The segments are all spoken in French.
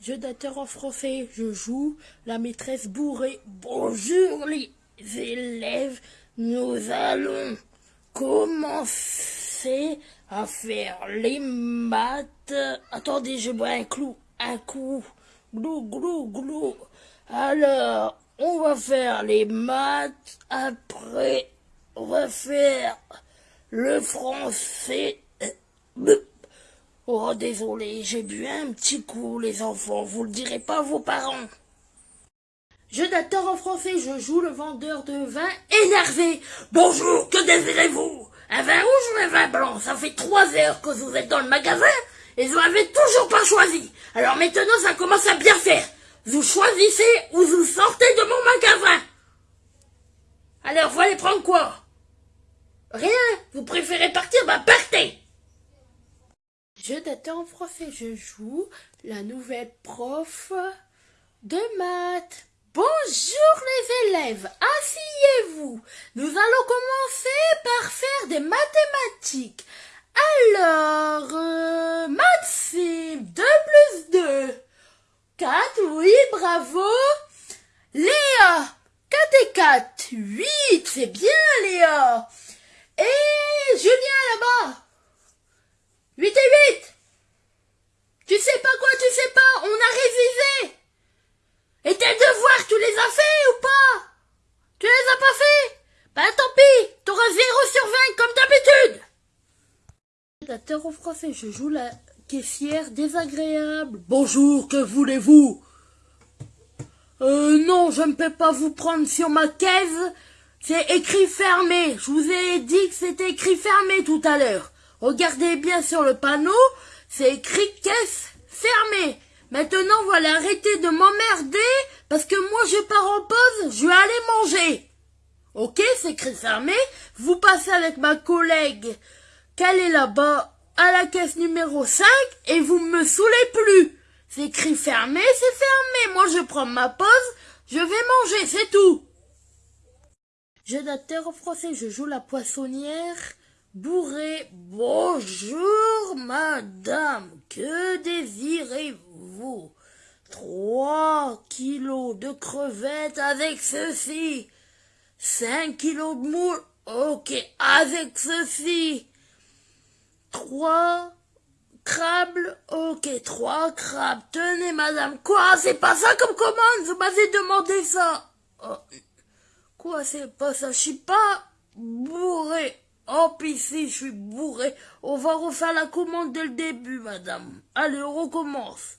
Jeu d'acteur en français, je joue la maîtresse bourrée. Bonjour les élèves, nous allons commencer à faire les maths. Attendez, je bois un clou, un coup. Glou, glou, glou. Alors, on va faire les maths. Après, on va faire le français. Oh, désolé, j'ai bu un petit coup, les enfants. Vous le direz pas à vos parents. Je d'acteur en français, je joue le vendeur de vin énervé. Bonjour, que désirez-vous? Un vin rouge ou un vin blanc? Ça fait trois heures que vous êtes dans le magasin et vous n'avez toujours pas choisi. Alors maintenant, ça commence à bien faire. Vous choisissez ou vous sortez de mon magasin. Alors, vous allez prendre quoi? Rien. Vous préférez partir Bah, partez je d'attends en français, je joue la nouvelle prof de maths. Bonjour les élèves, asseyez-vous. Nous allons commencer par faire des mathématiques. Alors, euh, c'est 2 plus 2. 4, oui, bravo. Léa, 4 et 4, 8, c'est bien Léa. Et Julien là-bas, 8 et 8 Tu sais pas quoi, tu sais pas, on a révisé Et tes devoirs, tu les as fait ou pas? Tu les as pas fait? Bah tant pis, t'auras 0 sur 20 comme d'habitude L'acteur en français, je joue la caissière désagréable. Bonjour, que voulez-vous? Euh non, je ne peux pas vous prendre sur ma caisse. C'est écrit fermé. Je vous ai dit que c'était écrit fermé tout à l'heure. Regardez bien sur le panneau, c'est écrit caisse fermée. Maintenant, voilà, arrêtez de m'emmerder, parce que moi je pars en pause, je vais aller manger. Ok, c'est écrit fermé. Vous passez avec ma collègue, qu'elle est là-bas, à la caisse numéro 5, et vous me saoulez plus. C'est écrit fermé, c'est fermé. Moi je prends ma pause, je vais manger, c'est tout. Je d'acteur en français, je joue la poissonnière bourré. Bonjour, madame, que désirez-vous? Trois kilos de crevettes avec ceci. Cinq kilos de moules, ok, avec ceci. Trois crabes, ok, trois crabes. Tenez, madame, quoi? C'est pas ça comme commande? Vous m'avez demandé ça. Oh, quoi, c'est pas ça? Je suis pas bourré. Oh, puis si, je suis bourré. On va refaire la commande dès le début, madame. Allez, on recommence.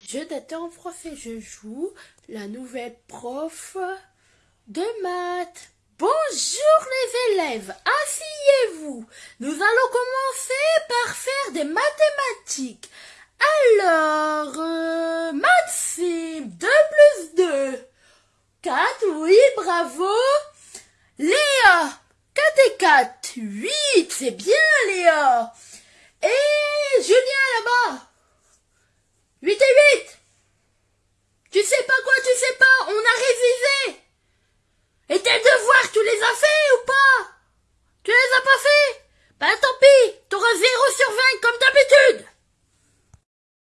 Je d'attends en français, je joue la nouvelle prof de maths. Bonjour les élèves, asseyez-vous. Nous allons commencer par faire des mathématiques. Alors, euh, c'est 2 plus 2. 4, oui, bravo. Léa, 4 et 4, 8, c'est bien Léa. Et Julien là-bas, 8 et 8. Tu sais pas quoi, tu sais pas, on a révisé. Et tes devoirs, tu les as fait ou pas? Tu les as pas fait? Bah tant pis, t'auras 0 sur 20 comme d'habitude.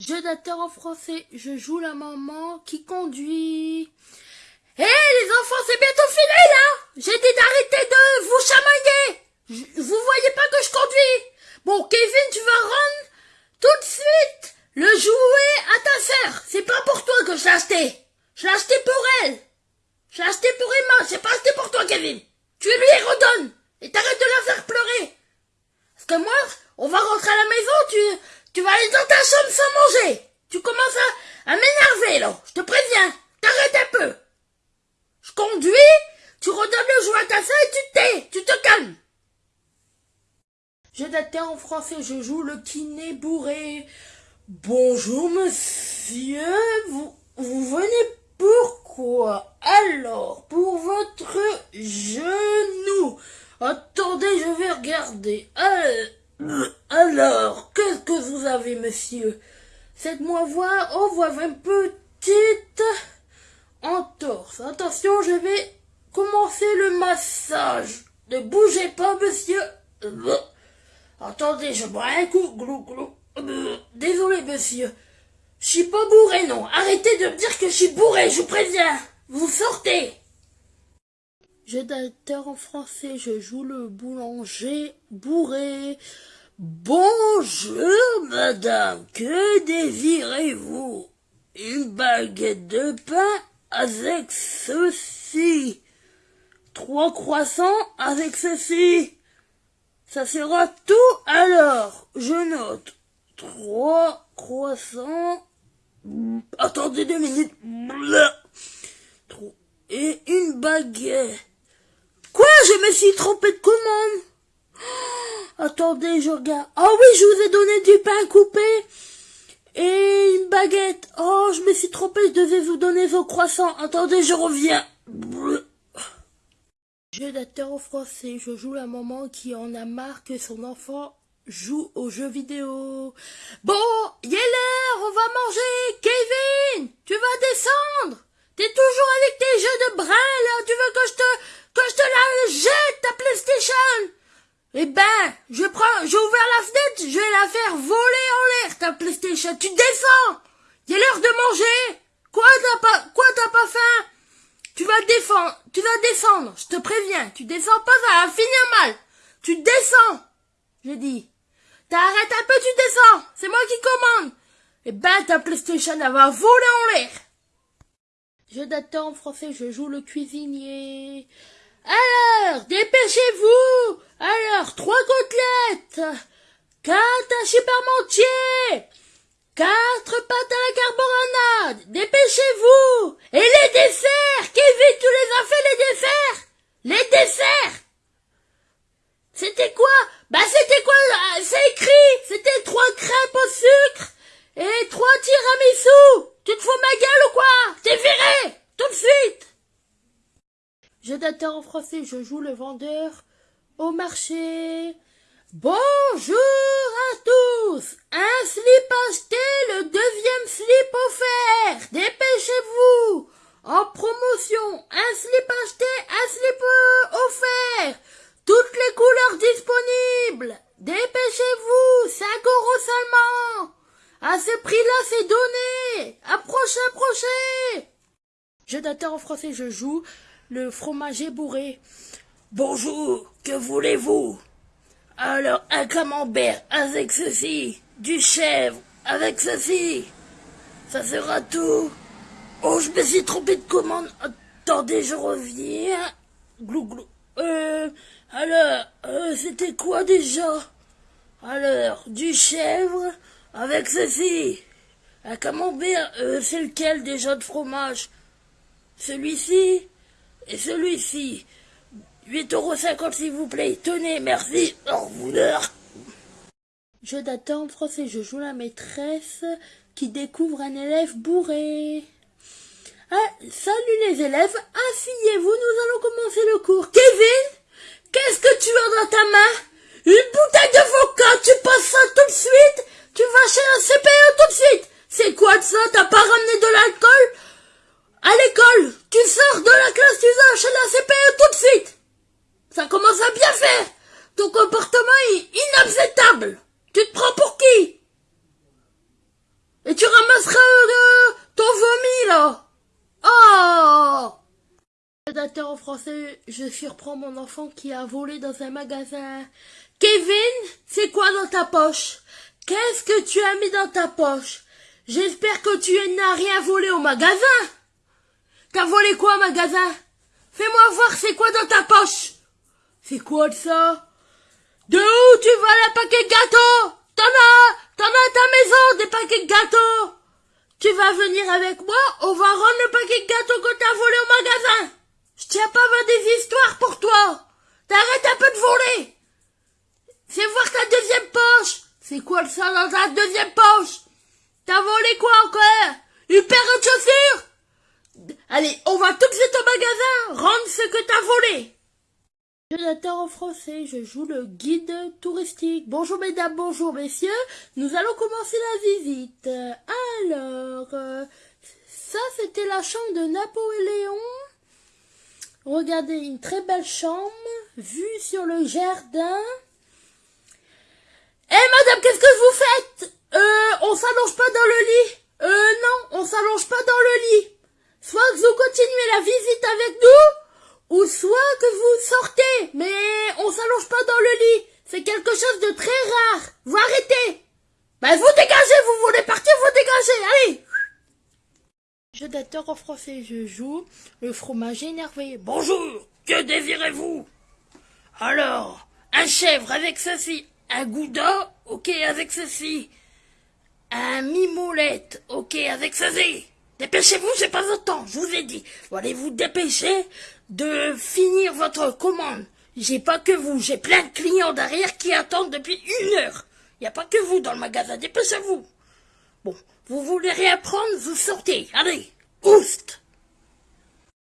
Jeu d'acteur en français, je joue la maman qui conduit. Hé les enfants, c'est bientôt fini là J'ai dit d'arrêter de vous chamailler Vous voyez pas que je conduis Bon, Kevin, tu vas rendre tout de suite le jouet à ta sœur. C'est pas pour toi que je l'ai acheté. Je l'ai acheté pour elle. Je l'ai acheté pour Emma, c'est pas acheté pour toi, Kevin. Tu lui redonnes. Et t'arrêtes de la faire pleurer. Parce que moi, on va rentrer à la maison, tu, tu vas aller dans ta chambre sans manger. Tu commences à, à m'énerver, là. Je te préviens. T'arrêtes un peu. Je conduis, tu redonnes le jouet à ta soeur et tu te tu te calmes. Je d'acteur en français, je joue le kiné bourré. Bonjour monsieur, vous, venez pourquoi Alors, pour votre genou. Attendez, je vais regarder. Euh, alors, qu'est-ce que vous avez, monsieur? Faites-moi voir. Oh, vous une petite entorse. Attention, je vais commencer le massage. Ne bougez pas, monsieur. Attendez, je bois un coup. Glou, glou. monsieur. Je suis pas bourré, non. Arrêtez de me dire que je suis bourré, je vous préviens. Vous sortez. Jeu d'acteur en français, je joue le boulanger bourré. Bonjour, madame, que désirez-vous? Une baguette de pain? Avec ceci. Trois croissants avec ceci. Ça sera tout alors. Je note. Trois croissants. Attendez deux minutes. Et une baguette. Quoi? Je me suis trompé de commande. attendez, je regarde. Ah oui, je vous ai donné du pain coupé Oh, je me suis trompé, je devais vous donner vos croissants. Attendez, je reviens. Jeu d'acteur en français, je joue la maman qui en a marre que son enfant joue aux jeux vidéo. Bon, il est on va manger. Kevin, tu vas descendre. T'es toujours avec tes jeux de brin, là. Tu veux que je te, que je te la jette, ta PlayStation? Eh ben, je prends, j'ai ouvert la fenêtre, je vais la faire voler en l'air, ta PlayStation. Tu descends. Il est l'heure de manger. Quoi, t'as pas, quoi, t'as pas faim? Tu vas défendre, tu vas je te préviens. Tu descends pas, ça va finir mal. Tu descends. Je dis. T'arrêtes un peu, tu descends. C'est moi qui commande. Eh ben, ta PlayStation, elle va voler en l'air. Je d'attends en français, je joue le cuisinier. Alors, dépêchez-vous. Alors, trois côtelettes. Quatre hachis parmentiers. Quatre pâtes carbonade Dépêchez-vous Et les desserts Kevin, tu les as fait, les desserts Les desserts C'était quoi Bah c'était quoi C'est écrit C'était trois crêpes au sucre et trois tiramisu Tu te fous ma gueule ou quoi T'es viré Tout de suite Je d'attends en français, je joue le vendeur au marché. Bonjour à tous. Un slip acheté, le deuxième slip offert. Dépêchez-vous. En promotion, un slip acheté, un slip offert. Toutes les couleurs disponibles. Dépêchez-vous 5 euros seulement. À ce prix-là, c'est donné. Approchez, approchez Je en français, je joue le fromager bourré. Bonjour, que voulez-vous? Alors, un camembert avec ceci, du chèvre avec ceci, ça sera tout. Oh, je me suis trompé de commande. Attendez, je reviens. Glou glou. Euh, alors, euh, c'était quoi déjà? Alors, du chèvre avec ceci. Un camembert, euh, c'est lequel déjà de fromage? Celui-ci? Et celui-ci. 8,50 euros s'il vous plaît. Tenez, merci. Au revoir. Je d'attendre français, je joue la maîtresse qui découvre un élève bourré. Ah, salut les élèves, asseyez-vous, nous allons commencer le cours. Kevin, qu'est-ce que tu as dans ta main? Une bouteille de vodka, tu passes ça tout de suite? Tu vas chez un CPE tout de suite C'est quoi de ça T'as pas ramené de l'alcool À l'école, tu sors de la classe, tu vas chez la CPE tout de suite ça commence à bien faire. Ton comportement est inacceptable. Tu te prends pour qui Et tu ramasseras euh, ton vomi, là. Oh En français, je surprends mon enfant qui a volé dans un magasin. Kevin, c'est quoi dans ta poche? Qu'est-ce que tu as mis dans ta poche? J'espère que tu n'as rien volé au magasin. T'as volé quoi au magasin? Fais-moi voir c'est quoi dans ta poche? C'est quoi ça? De où tu vas les paquets de gâteaux? T'en as T'en as à ta maison des paquets de gâteaux. Tu vas venir avec moi, on va rendre le paquet de gâteaux que t'as volé au magasin Je tiens pas à des histoires pour toi. T'arrêtes un peu de voler. Fais voir ta deuxième poche. C'est quoi ça dans ta deuxième poche? T'as volé quoi encore? Une paire de chaussures? Allez, on va tout de suite au magasin. Rendre ce que t'as volé. Je en français, je joue le guide touristique. Bonjour mesdames, bonjour messieurs, nous allons commencer la visite. Alors, euh, ça c'était la chambre de Napoléon. Regardez, une très belle chambre, vue sur le jardin. Eh madame, qu'est-ce que vous faites? Euh, On s'allonge pas dans le lit? Euh, non, on s'allonge pas dans le lit. Soit que vous continuez la visite avec nous, ou soit que vous sortez, mais on s'allonge pas dans le lit. C'est quelque chose de très rare. Vous arrêtez. Ben, vous dégagez, vous voulez partir, vous dégagez, allez. Je d'acteur en français, je joue le fromage énervé. Bonjour, que désirez-vous? Alors, un chèvre avec ceci, un gouda, ok avec ceci, un mimolette, ok avec ceci. Dépêchez-vous, j'ai pas votre temps, je vous ai dit. Vous allez vous dépêcher de finir votre commande? J'ai pas que vous, j'ai plein de clients derrière qui attendent depuis une heure. N'y a pas que vous dans le magasin, dépêchez-vous. Bon, vous voulez rien vous sortez. Allez, oust